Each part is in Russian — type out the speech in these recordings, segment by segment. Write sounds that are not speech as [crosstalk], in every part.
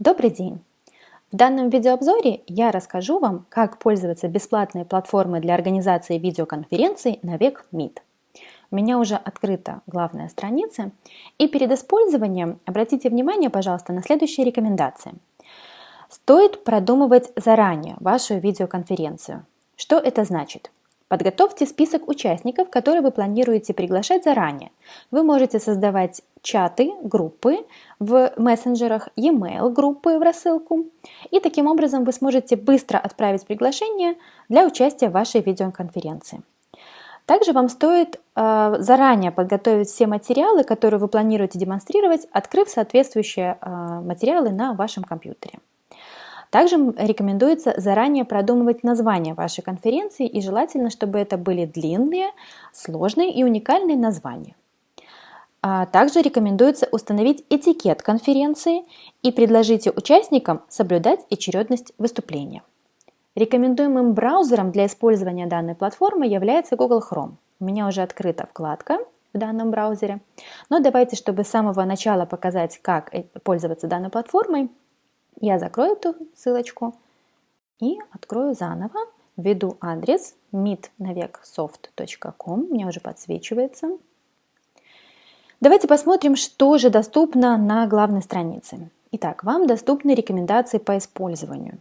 Добрый день! В данном видеообзоре я расскажу вам, как пользоваться бесплатной платформой для организации видеоконференций Навек Meet. У меня уже открыта главная страница, и перед использованием обратите внимание, пожалуйста, на следующие рекомендации. Стоит продумывать заранее вашу видеоконференцию. Что это значит? Подготовьте список участников, которые вы планируете приглашать заранее. Вы можете создавать чаты, группы в мессенджерах, e-mail группы в рассылку. И таким образом вы сможете быстро отправить приглашение для участия в вашей видеоконференции. Также вам стоит э, заранее подготовить все материалы, которые вы планируете демонстрировать, открыв соответствующие э, материалы на вашем компьютере. Также рекомендуется заранее продумывать название вашей конференции и желательно, чтобы это были длинные, сложные и уникальные названия. А также рекомендуется установить этикет конференции и предложите участникам соблюдать очередность выступления. Рекомендуемым браузером для использования данной платформы является Google Chrome. У меня уже открыта вкладка в данном браузере. Но давайте, чтобы с самого начала показать, как э, пользоваться данной платформой, я закрою эту ссылочку и открою заново. Введу адрес meetnaveksoft.com, у меня уже подсвечивается. Давайте посмотрим, что же доступно на главной странице. Итак, вам доступны рекомендации по использованию.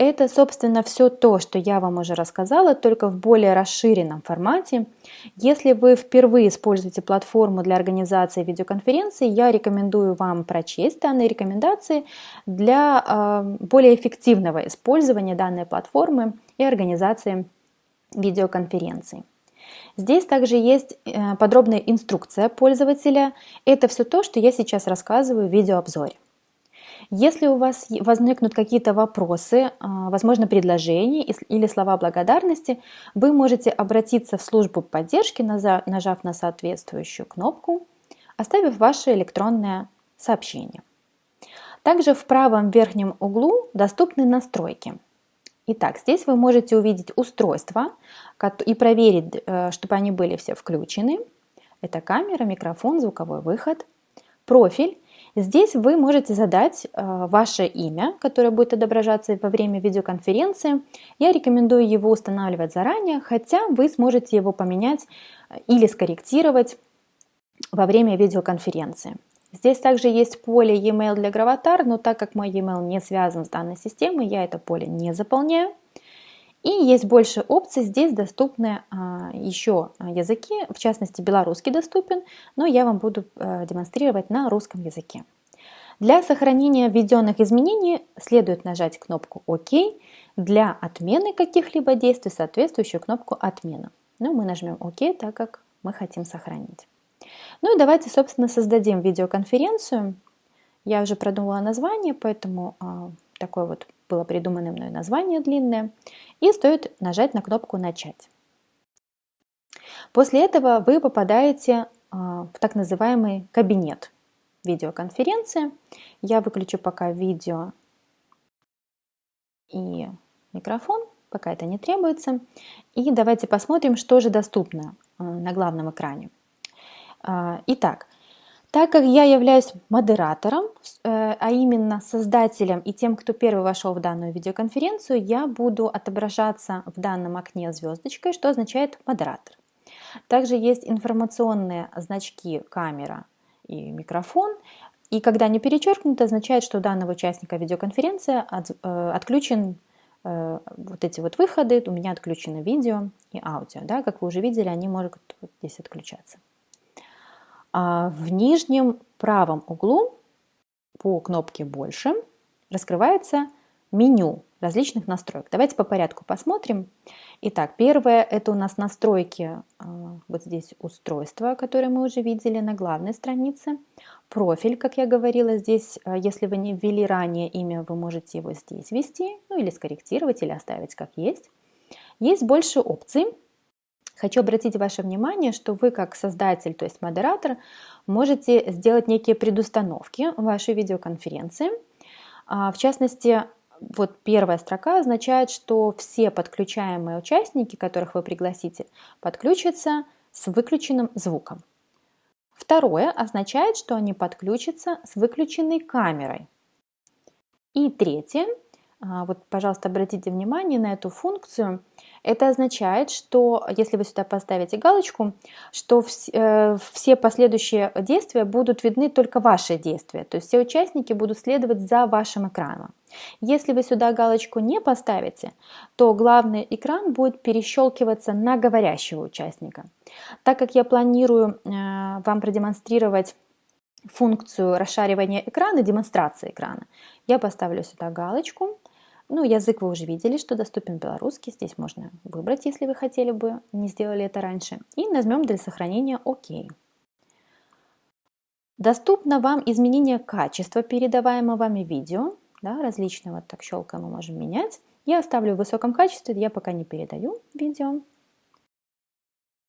Это, собственно, все то, что я вам уже рассказала, только в более расширенном формате. Если вы впервые используете платформу для организации видеоконференции, я рекомендую вам прочесть данные рекомендации для э, более эффективного использования данной платформы и организации видеоконференции. Здесь также есть э, подробная инструкция пользователя. Это все то, что я сейчас рассказываю в видеообзоре. Если у вас возникнут какие-то вопросы, а, возможно, предложения или слова благодарности, вы можете обратиться в службу поддержки, нажав на соответствующую кнопку, оставив ваше электронное сообщение. Также в правом верхнем углу доступны настройки. Итак, здесь вы можете увидеть устройства и проверить, э, чтобы они были все включены. Это камера, микрофон, звуковой выход, профиль Здесь вы можете задать э, ваше имя, которое будет отображаться во время видеоконференции. Я рекомендую его устанавливать заранее, хотя вы сможете его поменять э, или скорректировать во время видеоконференции. Здесь также есть поле e-mail для Gravatar, но так как мой e-mail не связан с данной системой, я это поле не заполняю. И есть больше опций, здесь доступны а, еще языки, в частности белорусский доступен, но я вам буду а, демонстрировать на русском языке. Для сохранения введенных изменений следует нажать кнопку ОК, для отмены каких-либо действий соответствующую кнопку «Отмена». Но мы нажмем ОК, так как мы хотим сохранить. Ну и давайте, собственно, создадим видеоконференцию. Я уже продумала название, поэтому а, такое вот было придумано мной название длинное, и стоит нажать на кнопку «Начать». После этого вы попадаете а, в так называемый кабинет видеоконференции. Я выключу пока видео и микрофон, пока это не требуется. И давайте посмотрим, что же доступно а, на главном экране. А, итак, так как я являюсь модератором, э, а именно создателем и тем, кто первый вошел в данную видеоконференцию, я буду отображаться в данном окне звездочкой, что означает модератор. Также есть информационные значки камера и микрофон. И когда они перечеркнуты, означает, что у данного участника видеоконференции э, отключен э, вот эти вот выходы, у меня отключено видео и аудио. Да? Как вы уже видели, они могут вот здесь отключаться. А в нижнем правом углу по кнопке «Больше» раскрывается меню различных настроек. Давайте по порядку посмотрим. Итак, первое – это у нас настройки, а, вот здесь устройства, которые мы уже видели на главной странице. Профиль, как я говорила, здесь, а, если вы не ввели ранее имя, вы можете его здесь ввести, ну или скорректировать, или оставить как есть. Есть больше опций, Хочу обратить ваше внимание, что вы как создатель, то есть модератор, можете сделать некие предустановки вашей видеоконференции. А, в частности, вот первая строка означает, что все подключаемые участники, которых вы пригласите, подключатся с выключенным звуком. Второе означает, что они подключатся с выключенной камерой. И третье, вот, пожалуйста, обратите внимание на эту функцию. Это означает, что если вы сюда поставите галочку, что э, все последующие действия будут видны только ваши действия, то есть все участники будут следовать за вашим экраном. Если вы сюда галочку не поставите, то главный экран будет перещелкиваться на говорящего участника. Так как я планирую э, вам продемонстрировать функцию расшаривания экрана, демонстрации экрана, я поставлю сюда галочку ну, язык вы уже видели, что доступен белорусский. Здесь можно выбрать, если вы хотели бы, не сделали это раньше. И нажмем для сохранения ОК. Доступно вам изменение качества передаваемого вами видео. Да, различные, вот так щелкаем мы можем менять. Я оставлю в высоком качестве, я пока не передаю видео.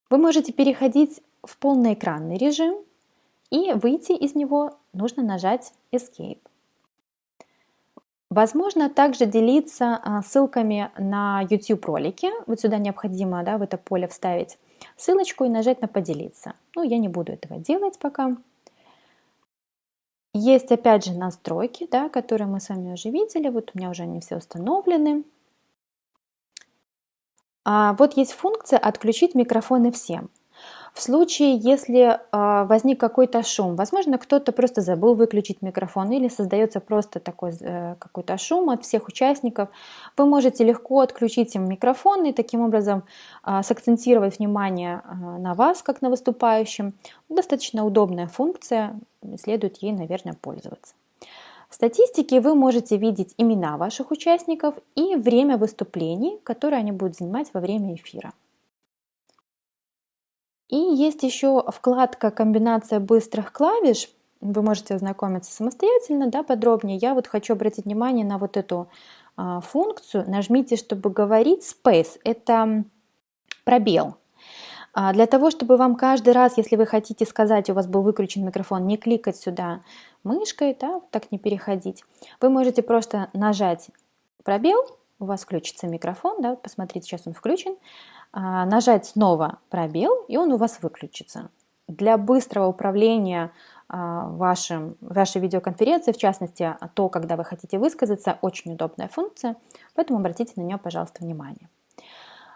Вы можете переходить в полноэкранный режим и выйти из него нужно нажать Escape. Возможно также делиться а, ссылками на YouTube ролики. Вот сюда необходимо да, в это поле вставить ссылочку и нажать на «Поделиться». Ну, я не буду этого делать пока. Есть опять же настройки, да, которые мы с вами уже видели. Вот у меня уже они все установлены. А вот есть функция «Отключить микрофоны всем». В случае, если э, возник какой-то шум, возможно, кто-то просто забыл выключить микрофон или создается просто такой э, какой-то шум от всех участников, вы можете легко отключить им микрофон и таким образом э, сакцентировать внимание э, на вас, как на выступающем. Достаточно удобная функция, следует ей, наверное, пользоваться. В статистике вы можете видеть имена ваших участников и время выступлений, которые они будут занимать во время эфира. И есть еще вкладка «Комбинация быстрых клавиш». Вы можете ознакомиться самостоятельно, да, подробнее. Я вот хочу обратить внимание на вот эту а, функцию. Нажмите, чтобы говорить «Space». Это пробел. А, для того, чтобы вам каждый раз, если вы хотите сказать, у вас был выключен микрофон, не кликать сюда мышкой, да, так не переходить, вы можете просто нажать пробел, у вас включится микрофон, да, посмотрите, сейчас он включен, а, нажать снова пробел, и он у вас выключится. Для быстрого управления а, вашим, вашей видеоконференцией, в частности, то, когда вы хотите высказаться, очень удобная функция, поэтому обратите на нее, пожалуйста, внимание.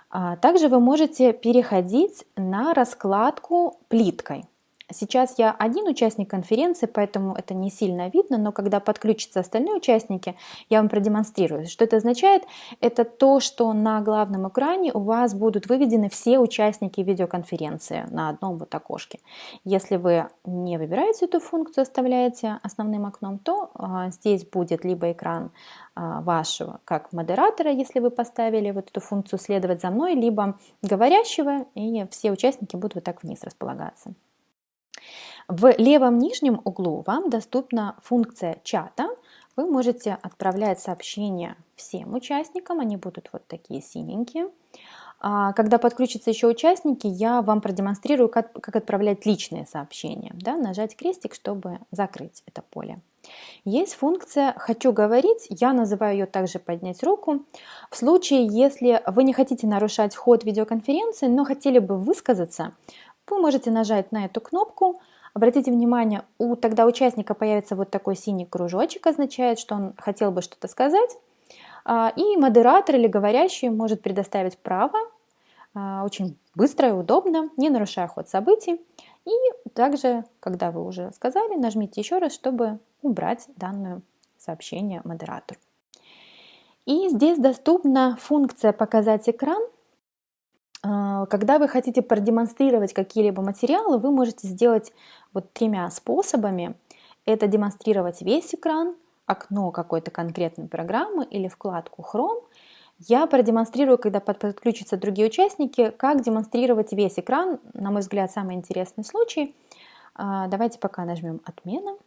А, также вы можете переходить на раскладку плиткой. Сейчас я один участник конференции, поэтому это не сильно видно, но когда подключатся остальные участники, я вам продемонстрирую. Что это означает? Это то, что на главном экране у вас будут выведены все участники видеоконференции на одном вот окошке. Если вы не выбираете эту функцию, оставляете основным окном, то а, здесь будет либо экран а, вашего как модератора, если вы поставили вот эту функцию «следовать за мной», либо говорящего, и все участники будут вот так вниз располагаться. В левом нижнем углу вам доступна функция чата. Вы можете отправлять сообщения всем участникам, они будут вот такие синенькие. А, когда подключатся еще участники, я вам продемонстрирую, как, как отправлять личные сообщения. Да, нажать крестик, чтобы закрыть это поле. Есть функция «Хочу говорить», я называю ее также «Поднять руку». В случае, если вы не хотите нарушать ход видеоконференции, но хотели бы высказаться, вы можете нажать на эту кнопку. Обратите внимание, у тогда участника появится вот такой синий кружочек, означает, что он хотел бы что-то сказать. А, и модератор или говорящий может предоставить право, а, очень быстро и удобно, не нарушая ход событий. И также, когда вы уже сказали, нажмите еще раз, чтобы убрать данное сообщение модератору. И здесь доступна функция «Показать экран», когда вы хотите продемонстрировать какие-либо материалы, вы можете сделать вот тремя способами. Это демонстрировать весь экран, окно какой-то конкретной программы или вкладку Chrome. Я продемонстрирую, когда подключатся другие участники, как демонстрировать весь экран. На мой взгляд, самый интересный случай. А, давайте пока нажмем «Отмена».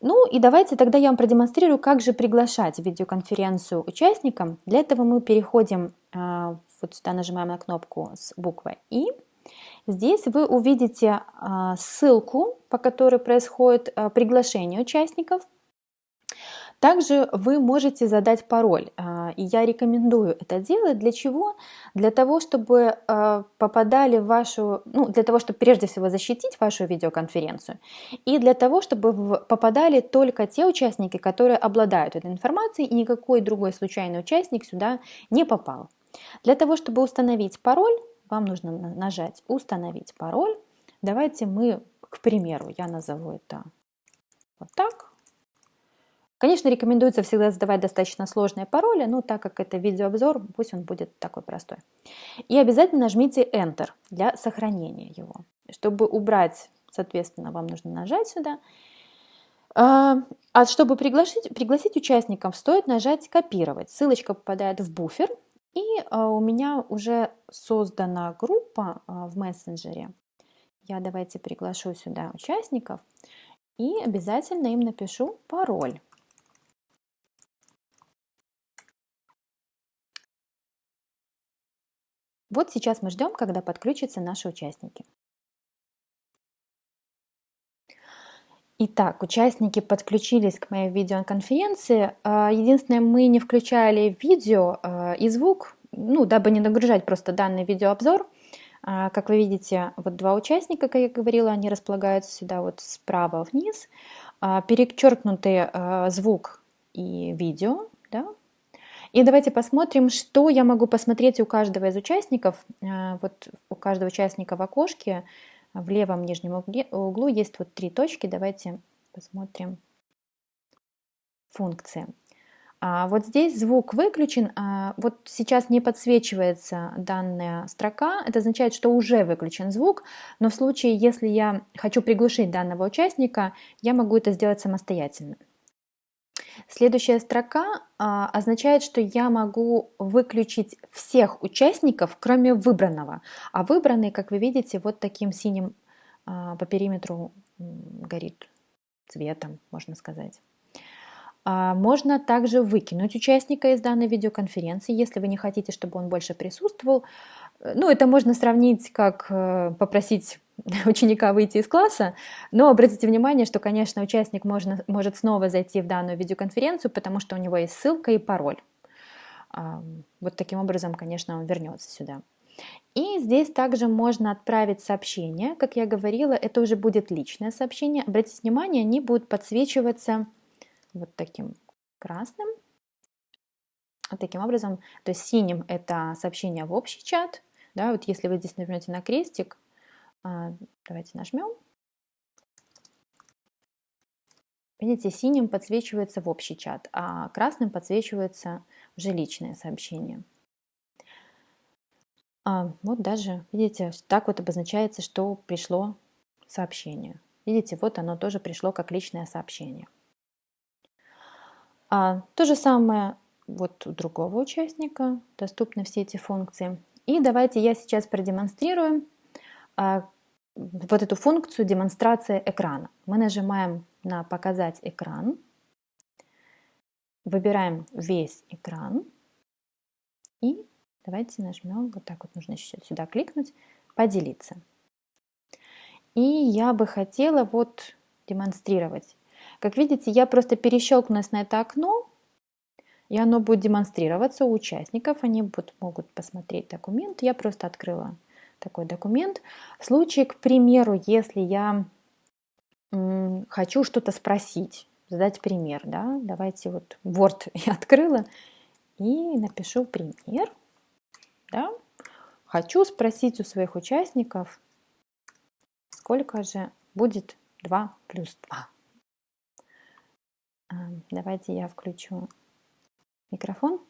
Ну и давайте тогда я вам продемонстрирую, как же приглашать видеоконференцию участникам. Для этого мы переходим а, вот сюда нажимаем на кнопку с буквой «И». Здесь вы увидите а, ссылку, по которой происходит а, приглашение участников. Также вы можете задать пароль, а, и я рекомендую это делать. Для чего? Для того, чтобы попадали в вашу, ну, для того, чтобы прежде всего защитить вашу видеоконференцию, и для того, чтобы попадали только те участники, которые обладают этой информацией, и никакой другой случайный участник сюда не попал. Для того, чтобы установить пароль, вам нужно нажать «Установить пароль». Давайте мы, к примеру, я назову это вот так. Конечно, рекомендуется всегда задавать достаточно сложные пароли, но так как это видеообзор, пусть он будет такой простой. И обязательно нажмите Enter для сохранения его. Чтобы убрать, соответственно, вам нужно нажать сюда. А, а чтобы пригласить, пригласить участников, стоит нажать «Копировать». Ссылочка попадает в буфер, и а, у меня уже создана группа а, в мессенджере. Я давайте приглашу сюда участников и обязательно им напишу пароль. Вот сейчас мы ждем, когда подключатся наши участники. Итак, участники подключились к моей видеоконференции. А, единственное, мы не включали видео а, и звук, ну, дабы не нагружать просто данный видеообзор. А, как вы видите, вот два участника, как я говорила, они располагаются сюда вот справа вниз. Перечеркнутый звук и видео, да, и давайте посмотрим, что я могу посмотреть у каждого из участников. Вот у каждого участника в окошке в левом нижнем углу есть вот три точки. Давайте посмотрим функции. А вот здесь звук выключен, а вот сейчас не подсвечивается данная строка, это означает, что уже выключен звук, но в случае, если я хочу приглушить данного участника, я могу это сделать самостоятельно. Следующая строка а, означает, что я могу выключить всех участников, кроме выбранного. А выбранный, как вы видите, вот таким синим а, по периметру горит цветом, можно сказать. А, можно также выкинуть участника из данной видеоконференции, если вы не хотите, чтобы он больше присутствовал. Ну, это можно сравнить, как э, попросить [laughs] ученика выйти из класса, но обратите внимание, что, конечно, участник можно, может снова зайти в данную видеоконференцию, потому что у него есть ссылка и пароль. Вот таким образом, конечно, он вернется сюда. И здесь также можно отправить сообщение. Как я говорила, это уже будет личное сообщение. Обратите внимание, они будут подсвечиваться вот таким красным. Вот таким образом, то есть синим это сообщение в общий чат. Да, вот если вы здесь нажмете на крестик, давайте нажмем. Видите, синим подсвечивается в общий чат, а красным подсвечивается уже личное сообщение. А, вот даже, видите, так вот обозначается, что пришло сообщение. Видите, вот оно тоже пришло как личное сообщение. А, то же самое вот у другого участника доступны все эти функции. И давайте я сейчас продемонстрирую, а, вот эту функцию демонстрация экрана. Мы нажимаем на «Показать экран», выбираем весь экран и давайте нажмем, вот так вот нужно еще сюда кликнуть, «Поделиться». И я бы хотела вот демонстрировать. Как видите, я просто перещелкнулась на это окно, и оно будет демонстрироваться у участников, они будут, могут посмотреть документ. Я просто открыла такой документ. В случае, к примеру, если я хочу что-то спросить, задать пример, да, давайте вот Word [laughs] я открыла и напишу пример, да, хочу спросить у своих участников, сколько же будет 2 плюс 2. Давайте я включу микрофон.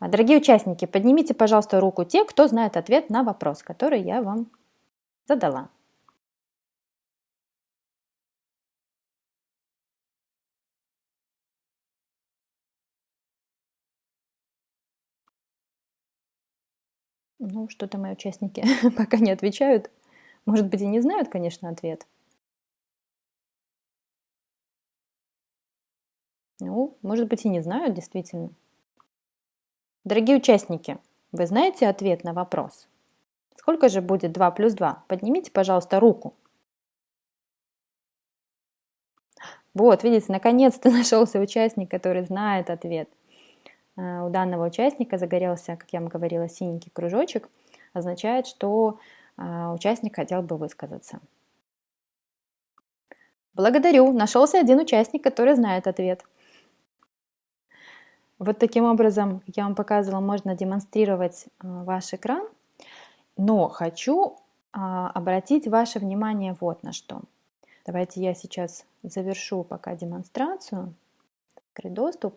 А, дорогие участники, поднимите, пожалуйста, руку те, кто знает ответ на вопрос, который я вам задала. Ну, что-то мои участники [laughs] пока не отвечают. Может быть, и не знают, конечно, ответ. Ну, может быть, и не знают, действительно. Дорогие участники, вы знаете ответ на вопрос? Сколько же будет 2 плюс 2? Поднимите, пожалуйста, руку. Вот, видите, наконец-то [laughs] нашелся участник, который знает ответ. Э, у данного участника загорелся, как я вам говорила, синенький кружочек, означает, что э, участник хотел бы высказаться. Благодарю, нашелся один участник, который знает ответ. Вот таким образом я вам показывала, можно демонстрировать э, ваш экран, но хочу обратить ваше внимание вот на что. Давайте я сейчас завершу пока демонстрацию, открыть доступ.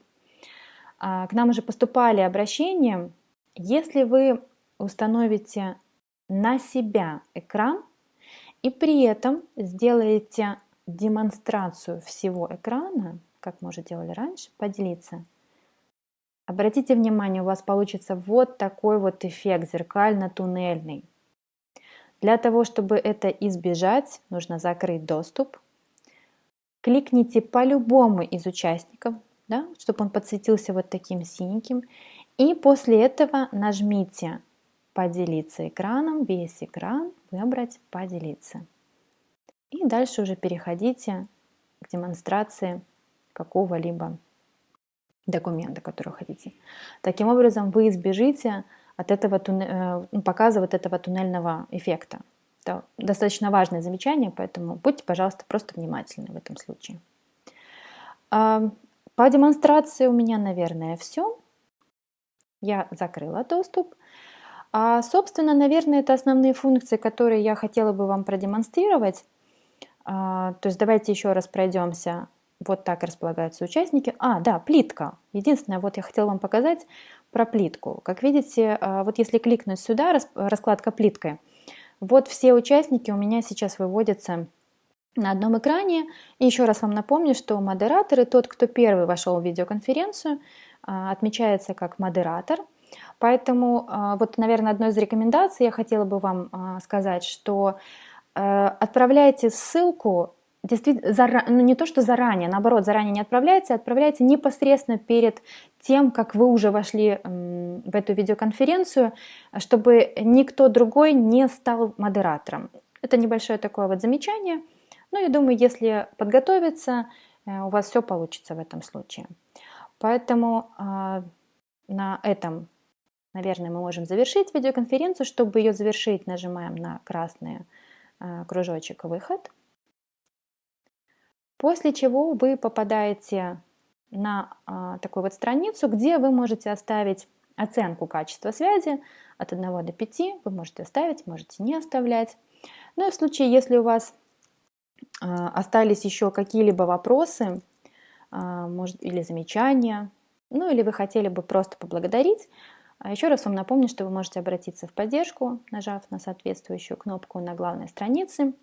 А, к нам уже поступали обращения. Если вы установите на себя экран и при этом сделаете демонстрацию всего экрана, как мы уже делали раньше, поделиться. Обратите внимание, у вас получится вот такой вот эффект зеркально-туннельный. Для того, чтобы это избежать, нужно закрыть доступ. Кликните по любому из участников, да, чтобы он подсветился вот таким синеньким. И после этого нажмите «Поделиться экраном», весь экран, выбрать «Поделиться». И дальше уже переходите к демонстрации какого-либо документа, который хотите. Таким образом, вы избежите от этого э, ну, показа вот этого туннельного эффекта. Это достаточно важное замечание, поэтому будьте, пожалуйста, просто внимательны в этом случае. А, по демонстрации у меня, наверное, все. Я закрыла доступ. А, собственно, наверное, это основные функции, которые я хотела бы вам продемонстрировать. А, то есть давайте еще раз пройдемся. Вот так располагаются участники. А, да, плитка. Единственное, вот я хотела вам показать про плитку. Как видите, а, вот если кликнуть сюда, раскладка плиткой, вот все участники у меня сейчас выводятся на одном экране. И еще раз вам напомню, что модераторы, тот, кто первый вошел в видеоконференцию, а, отмечается как модератор. Поэтому а, вот, наверное, одной из рекомендаций я хотела бы вам сказать, что э, отправляйте ссылку действительно, зара... ну не то, что заранее, наоборот, заранее не отправляйте, а отправляйте непосредственно перед тем, как вы уже вошли в эту видеоконференцию, чтобы никто другой не стал модератором. Это небольшое такое вот замечание. Ну, я думаю, если подготовиться, э, у вас все получится в этом случае. Поэтому а, на этом, наверное, мы можем завершить видеоконференцию. Чтобы ее завершить, нажимаем на красный э, кружочек «Выход». После чего вы попадаете на а, такую вот страницу, где вы можете оставить оценку качества связи от 1 до 5. Вы можете оставить, можете не оставлять. Ну и в случае, если у вас а, остались еще какие-либо вопросы, а, может, или замечания, ну или вы хотели бы просто поблагодарить, а еще раз вам напомню, что вы можете обратиться в поддержку, нажав на соответствующую кнопку на главной странице.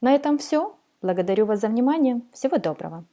На этом все. Благодарю вас за внимание. Всего доброго.